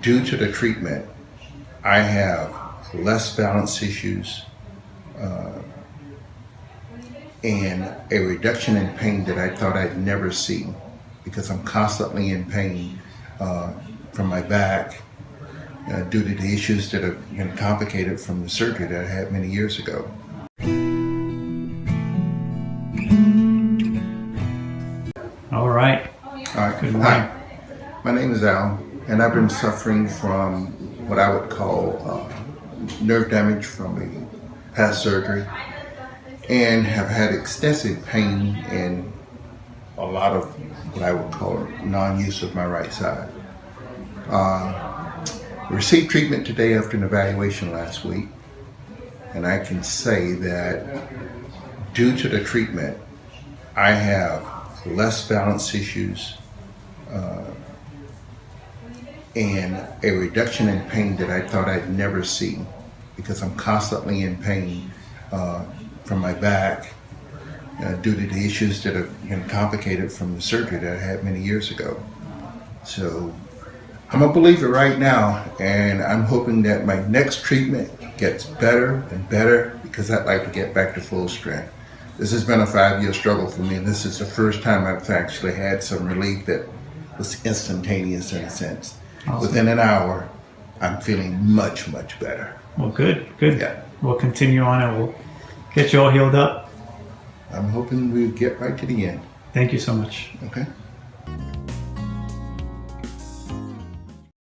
due to the treatment, I have less balance issues uh, and a reduction in pain that I thought I'd never see because I'm constantly in pain uh, from my back uh, due to the issues that have been complicated from the surgery that I had many years ago. All right. All right. Good Hi. My name is Al, and I've been suffering from what I would call uh, nerve damage from a past surgery and have had extensive pain and a lot of what I would call non-use of my right side. Uh, received treatment today after an evaluation last week, and I can say that due to the treatment, I have less balance issues uh, and a reduction in pain that I thought I'd never see because I'm constantly in pain uh, from my back uh, due to the issues that have been complicated from the surgery that I had many years ago. So I'm a believer right now, and I'm hoping that my next treatment gets better and better because I'd like to get back to full strength. This has been a five-year struggle for me, and this is the first time I've actually had some relief that was instantaneous in a sense. Awesome. Within an hour, I'm feeling much, much better. Well, good. Good. Yeah. We'll continue on and we'll get you all healed up. I'm hoping we get right to the end. Thank you so much. Okay?